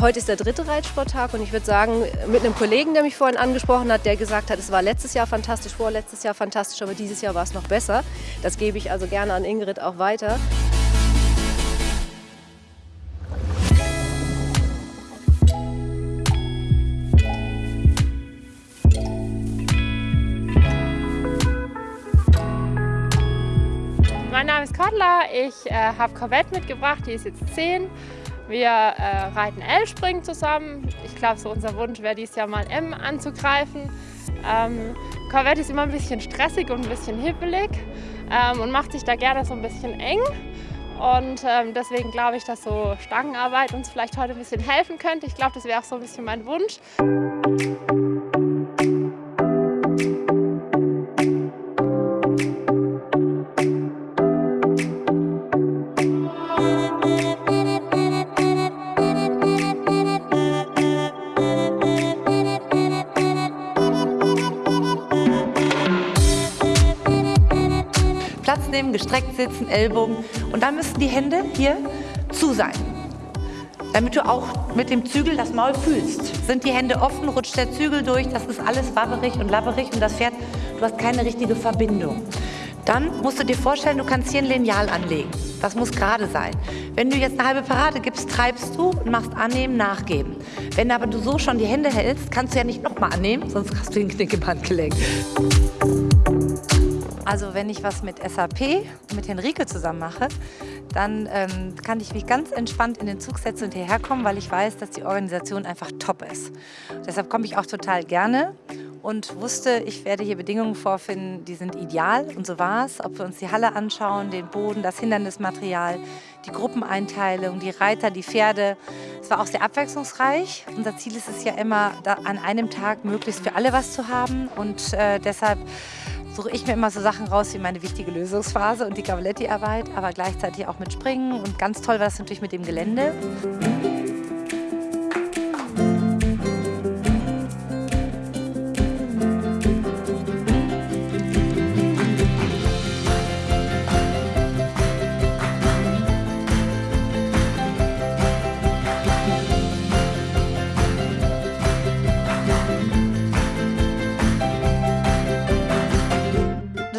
Heute ist der dritte Reitsporttag und ich würde sagen, mit einem Kollegen, der mich vorhin angesprochen hat, der gesagt hat, es war letztes Jahr fantastisch, vorletztes Jahr fantastisch, aber dieses Jahr war es noch besser. Das gebe ich also gerne an Ingrid auch weiter. Mein Name ist Cordula, ich äh, habe Corvette mitgebracht, die ist jetzt 10. Wir äh, reiten L-Springen zusammen. Ich glaube, so unser Wunsch wäre dieses Jahr mal M anzugreifen. Ähm, Corvette ist immer ein bisschen stressig und ein bisschen hippelig ähm, und macht sich da gerne so ein bisschen eng. Und ähm, deswegen glaube ich, dass so Stangenarbeit uns vielleicht heute ein bisschen helfen könnte. Ich glaube, das wäre auch so ein bisschen mein Wunsch. Platz nehmen, gestreckt sitzen, Ellbogen und dann müssen die Hände hier zu sein. Damit du auch mit dem Zügel das Maul fühlst. Sind die Hände offen, rutscht der Zügel durch, das ist alles wabberig und labberig und das Pferd, du hast keine richtige Verbindung. Dann musst du dir vorstellen, du kannst hier ein Lineal anlegen. Das muss gerade sein. Wenn du jetzt eine halbe Parade gibst, treibst du und machst annehmen, nachgeben. Wenn aber du so schon die Hände hältst, kannst du ja nicht nochmal annehmen, sonst hast du den Knickebandgelenk. Also wenn ich was mit SAP mit Henrike zusammen mache, dann ähm, kann ich mich ganz entspannt in den Zug setzen und hierher kommen, weil ich weiß, dass die Organisation einfach top ist. Deshalb komme ich auch total gerne und wusste, ich werde hier Bedingungen vorfinden, die sind ideal und so war es. Ob wir uns die Halle anschauen, den Boden, das Hindernismaterial, die Gruppeneinteilung, die Reiter, die Pferde. Es war auch sehr abwechslungsreich. Unser Ziel ist es ja immer, an einem Tag möglichst für alle was zu haben und äh, deshalb suche ich mir immer so Sachen raus wie meine wichtige Lösungsphase und die Cavaletti-Arbeit, aber gleichzeitig auch mit Springen und ganz toll war es natürlich mit dem Gelände.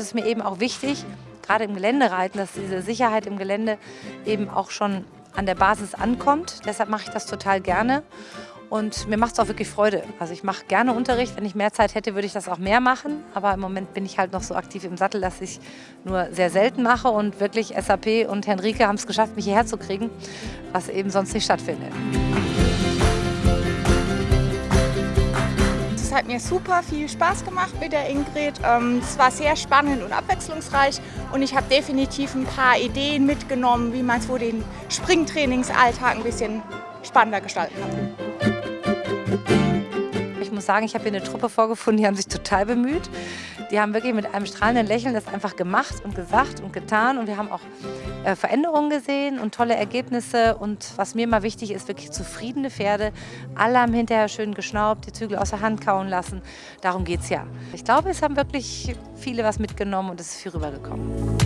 Ist mir eben auch wichtig, gerade im Geländereiten, dass diese Sicherheit im Gelände eben auch schon an der Basis ankommt. Deshalb mache ich das total gerne. Und mir macht es auch wirklich Freude. Also ich mache gerne Unterricht. Wenn ich mehr Zeit hätte, würde ich das auch mehr machen. Aber im Moment bin ich halt noch so aktiv im Sattel, dass ich nur sehr selten mache. Und wirklich SAP und Henrike haben es geschafft, mich hierher zu kriegen, was eben sonst nicht stattfindet. Hat mir super viel Spaß gemacht mit der Ingrid. Ähm, es war sehr spannend und abwechslungsreich und ich habe definitiv ein paar Ideen mitgenommen, wie man so den Springtrainingsalltag ein bisschen spannender gestalten kann sagen, ich habe hier eine Truppe vorgefunden, die haben sich total bemüht. Die haben wirklich mit einem strahlenden Lächeln das einfach gemacht und gesagt und getan. Und wir haben auch äh, Veränderungen gesehen und tolle Ergebnisse. Und was mir immer wichtig ist, wirklich zufriedene Pferde. Alle haben hinterher schön geschnaubt, die Zügel aus der Hand kauen lassen. Darum geht es ja. Ich glaube, es haben wirklich viele was mitgenommen und es ist viel rübergekommen.